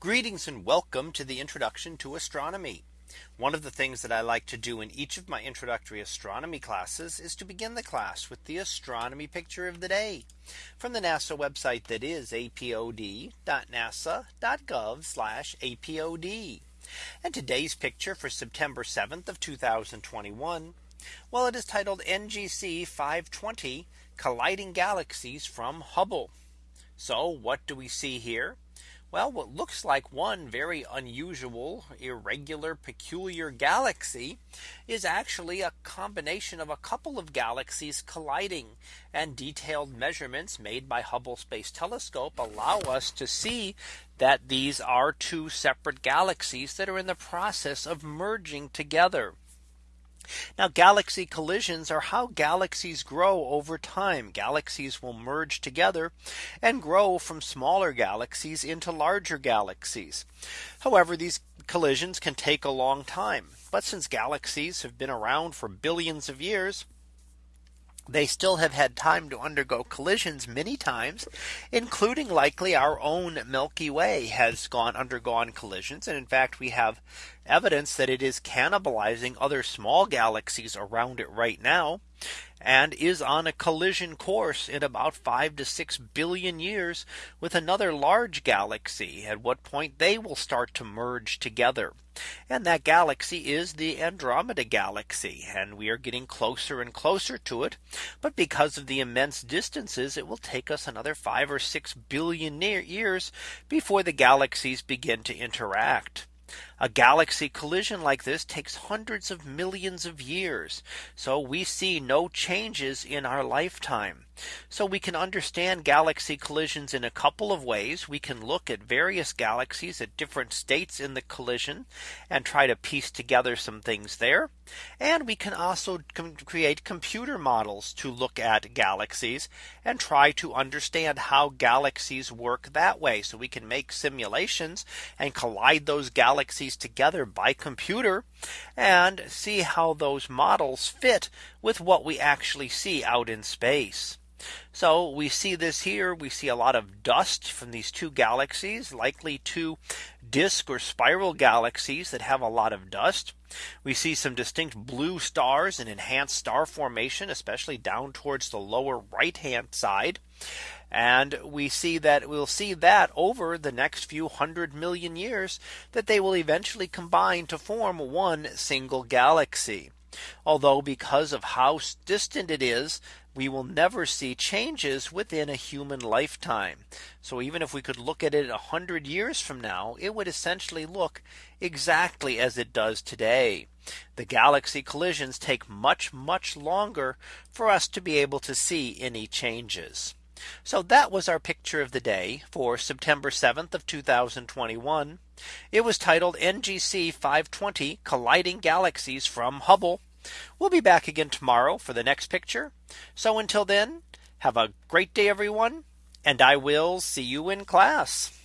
Greetings and welcome to the introduction to astronomy. One of the things that I like to do in each of my introductory astronomy classes is to begin the class with the astronomy picture of the day from the NASA website that is apod.nasa.gov apod. And today's picture for September 7th of 2021. Well, it is titled NGC 520 colliding galaxies from Hubble. So what do we see here? Well, what looks like one very unusual, irregular, peculiar galaxy is actually a combination of a couple of galaxies colliding and detailed measurements made by Hubble Space Telescope allow us to see that these are two separate galaxies that are in the process of merging together. Now galaxy collisions are how galaxies grow over time. Galaxies will merge together and grow from smaller galaxies into larger galaxies. However, these collisions can take a long time. But since galaxies have been around for billions of years, they still have had time to undergo collisions many times, including likely our own Milky Way has gone undergone collisions. And in fact, we have evidence that it is cannibalizing other small galaxies around it right now and is on a collision course in about five to six billion years with another large galaxy at what point they will start to merge together. And that galaxy is the Andromeda galaxy. And we are getting closer and closer to it. But because of the immense distances, it will take us another five or six billion years before the galaxies begin to interact. A galaxy collision like this takes hundreds of millions of years. So we see no changes in our lifetime. So we can understand galaxy collisions in a couple of ways. We can look at various galaxies at different states in the collision and try to piece together some things there. And we can also create computer models to look at galaxies and try to understand how galaxies work that way. So we can make simulations and collide those galaxies together by computer and see how those models fit with what we actually see out in space. So we see this here. We see a lot of dust from these two galaxies, likely two disk or spiral galaxies that have a lot of dust. We see some distinct blue stars and enhanced star formation, especially down towards the lower right hand side. And we see that we'll see that over the next few hundred million years that they will eventually combine to form one single galaxy. Although because of how distant it is, we will never see changes within a human lifetime. So even if we could look at it a hundred years from now, it would essentially look exactly as it does today. The galaxy collisions take much, much longer for us to be able to see any changes. So that was our picture of the day for September 7th of 2021. It was titled NGC 520 colliding galaxies from Hubble. We'll be back again tomorrow for the next picture. So until then, have a great day, everyone. And I will see you in class.